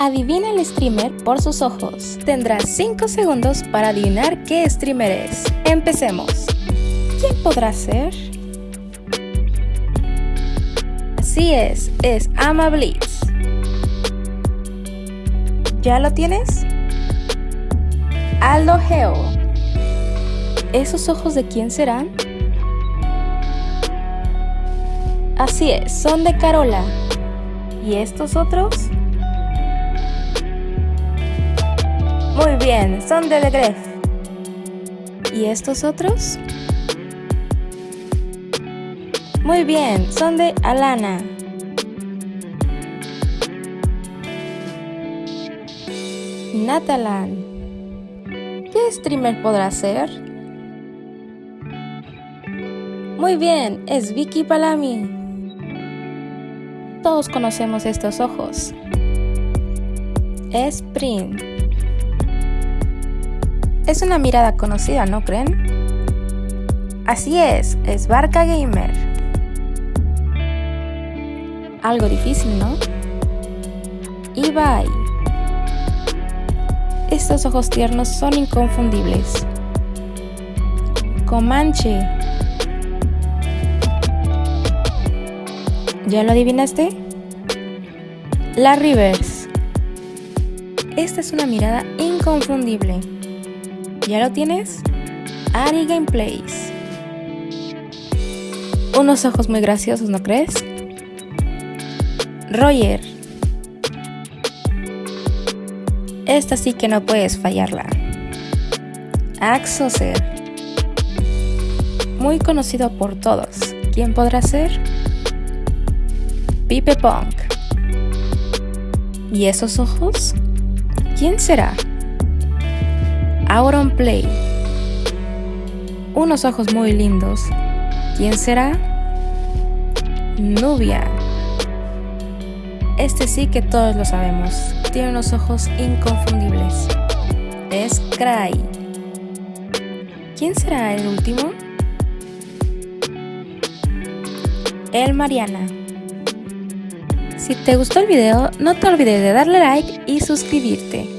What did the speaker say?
Adivina el streamer por sus ojos. Tendrás 5 segundos para adivinar qué streamer es. Empecemos. ¿Quién podrá ser? Así es, es Ama Blitz. ¿Ya lo tienes? Aldo Geo. ¿Esos ojos de quién serán? Así es, son de Carola. ¿Y estos otros? Muy bien, son de The Gref. ¿Y estos otros? Muy bien, son de Alana. Natalan. ¿Qué streamer podrá ser? Muy bien, es Vicky Palami. Todos conocemos estos ojos. Es Print. Es una mirada conocida, ¿no creen? Así es, es Barca Gamer. Algo difícil, ¿no? Ibai. Estos ojos tiernos son inconfundibles. Comanche. ¿Ya lo adivinaste? La Rivers. Esta es una mirada inconfundible. ¿Ya lo tienes? Ari Gameplays. Unos ojos muy graciosos, ¿no crees? Roger. Esta sí que no puedes fallarla. Axoser. Muy conocido por todos. ¿Quién podrá ser? Pipe Punk. ¿Y esos ojos? ¿Quién será? Auron Play. Unos ojos muy lindos. ¿Quién será? Nubia. Este sí que todos lo sabemos. Tiene unos ojos inconfundibles. Es Cry. ¿Quién será el último? El Mariana. Si te gustó el video, no te olvides de darle like y suscribirte.